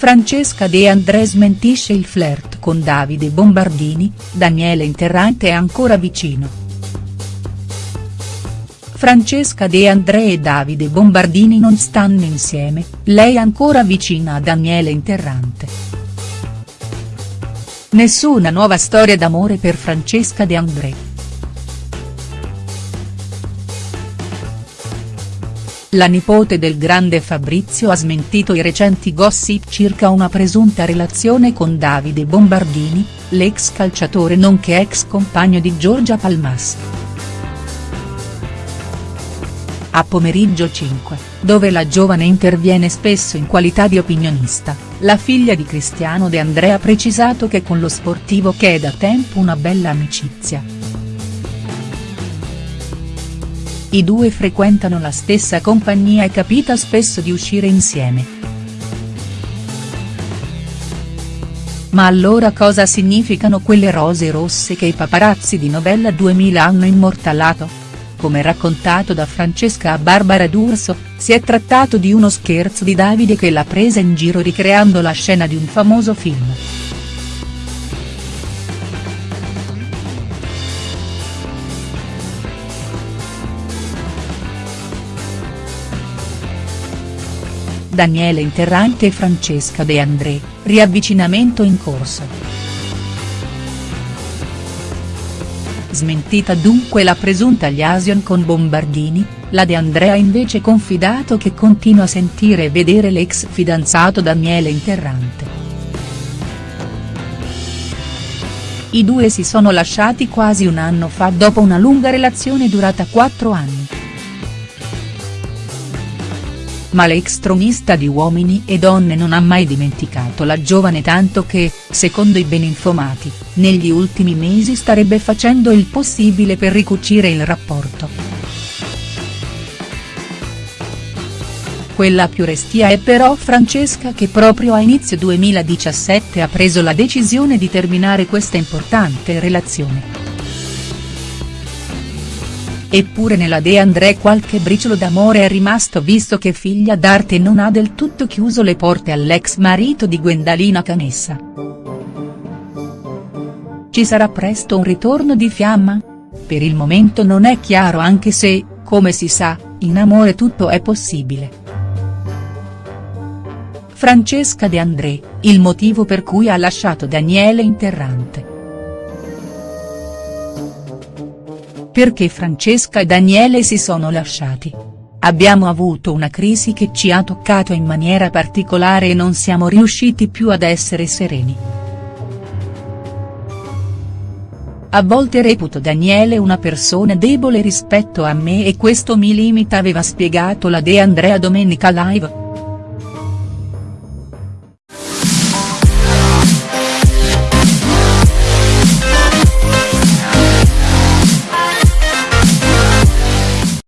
Francesca De André smentisce il flirt con Davide Bombardini, Daniele Interrante è ancora vicino. Francesca De André e Davide Bombardini non stanno insieme, lei ancora vicina a Daniele Interrante. Nessuna nuova storia d'amore per Francesca De André. La nipote del grande Fabrizio ha smentito i recenti gossip circa una presunta relazione con Davide Bombardini, l'ex calciatore nonché ex compagno di Giorgia Palmas. A pomeriggio 5, dove la giovane interviene spesso in qualità di opinionista, la figlia di Cristiano De Andrea ha precisato che con lo sportivo che è da tempo una bella amicizia. I due frequentano la stessa compagnia e capita spesso di uscire insieme. Ma allora cosa significano quelle rose rosse che i paparazzi di Novella 2000 hanno immortalato? Come raccontato da Francesca a Barbara D'Urso, si è trattato di uno scherzo di Davide che l'ha presa in giro ricreando la scena di un famoso film. Daniele Interrante e Francesca De André, riavvicinamento in corso. Smentita dunque la presunta liaison con Bombardini, la De Andrea ha invece confidato che continua a sentire e vedere l'ex fidanzato Daniele Interrante. I due si sono lasciati quasi un anno fa dopo una lunga relazione durata quattro anni ma l'ex tronista di Uomini e Donne non ha mai dimenticato la giovane tanto che, secondo i ben informati, negli ultimi mesi starebbe facendo il possibile per ricucire il rapporto. Quella più restia è però Francesca che proprio a inizio 2017 ha preso la decisione di terminare questa importante relazione. Eppure nella De André qualche briciolo d'amore è rimasto visto che figlia d'arte non ha del tutto chiuso le porte all'ex marito di Gwendalina Canessa. Ci sarà presto un ritorno di fiamma? Per il momento non è chiaro anche se, come si sa, in amore tutto è possibile. Francesca De André, il motivo per cui ha lasciato Daniele Interrante. Perché Francesca e Daniele si sono lasciati. Abbiamo avuto una crisi che ci ha toccato in maniera particolare e non siamo riusciti più ad essere sereni. A volte reputo Daniele una persona debole rispetto a me e questo mi limita aveva spiegato la De Andrea Domenica Live.